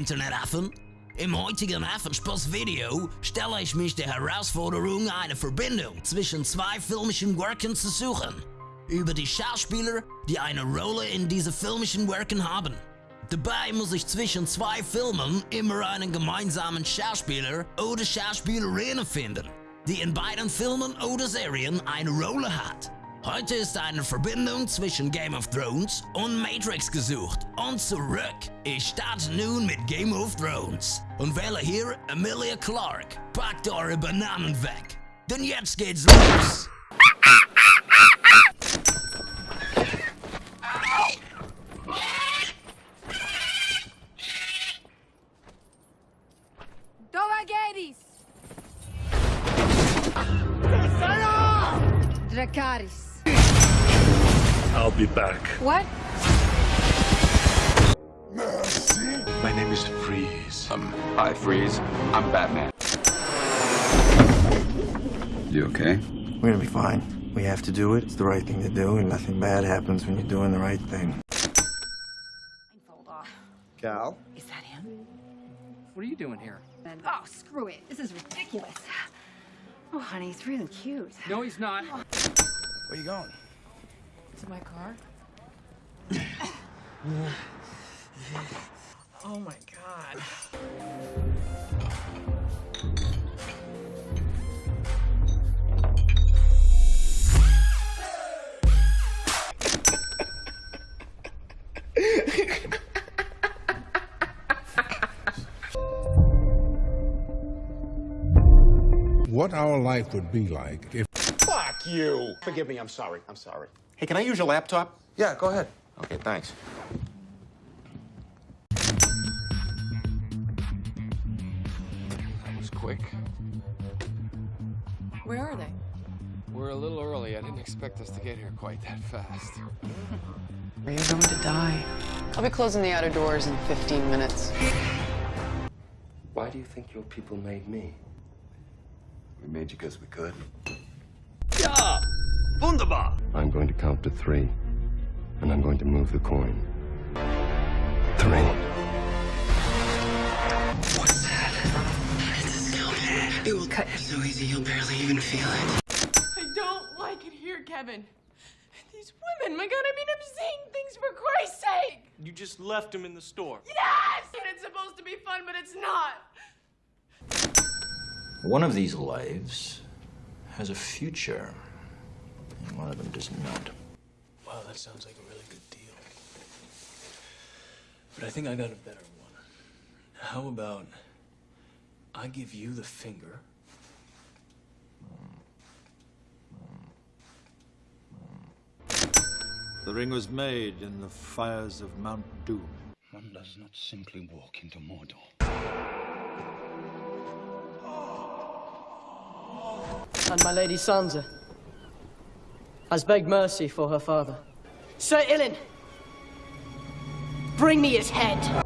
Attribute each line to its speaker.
Speaker 1: Internetaffen? Im heutigen Affenspaß-Video stelle ich mich der Herausforderung, eine Verbindung zwischen zwei filmischen Werken zu suchen. Über die Schauspieler, die eine Rolle in diese filmischen Werken haben. Dabei muss ich zwischen zwei Filmen immer einen gemeinsamen Schauspieler oder Schauspielerin finden, die in beiden Filmen oder Serien eine Rolle hat. Heute ist eine Verbindung zwischen Game of Thrones und Matrix gesucht. Und zurück. Ich starte nun mit Game of Thrones und wähle hier Emilia Clarke. Packt eure Bananen weg, denn jetzt geht's los.
Speaker 2: Dovageris! Dracarys.
Speaker 3: I'll be back.
Speaker 2: What?
Speaker 3: My name is Freeze.
Speaker 4: Um, hi, Freeze. I'm Batman. You okay?
Speaker 5: We're gonna be fine. We have to do it. It's the right thing to do, and nothing bad happens when you're doing the right thing.
Speaker 2: Fold.
Speaker 5: Cal?
Speaker 2: Is that him?
Speaker 6: What are you doing here?
Speaker 2: Oh, screw it. This is ridiculous. Oh, honey, he's really cute.
Speaker 6: No, he's not.
Speaker 5: Where you going?
Speaker 2: To my car?
Speaker 6: Oh my god.
Speaker 7: what our life would be like if
Speaker 8: Fuck you! Forgive me, I'm sorry. I'm sorry.
Speaker 4: Hey, can I use your laptop?
Speaker 5: Yeah, go ahead.
Speaker 4: Okay, thanks.
Speaker 6: That was quick.
Speaker 2: Where are they?
Speaker 6: We're a little early. I didn't expect us to get here quite that fast.
Speaker 9: Are you going to die? I'll be closing the outer doors in 15 minutes.
Speaker 10: Why do you think your people made me?
Speaker 4: We made you because we could.
Speaker 10: I'm going to count to three, and I'm going to move the coin. Three. What's that? It's a scout.
Speaker 9: It will cut you so easy you'll barely even feel it.
Speaker 11: I don't like it here, Kevin. These women, my god, I mean, I'm seeing things for Christ's sake!
Speaker 3: You just left him in the store.
Speaker 11: Yes! And it's supposed to be fun, but it's not!
Speaker 12: One of these lives has a future, and one of them does not.
Speaker 3: Wow, that sounds like a really good deal. But I think I got a better one. How about I give you the finger?
Speaker 7: the ring was made in the fires of Mount Doom.
Speaker 10: One does not simply walk into Mordor.
Speaker 11: And my lady Sansa has begged mercy for her father. Sir Ilyn, bring me his head.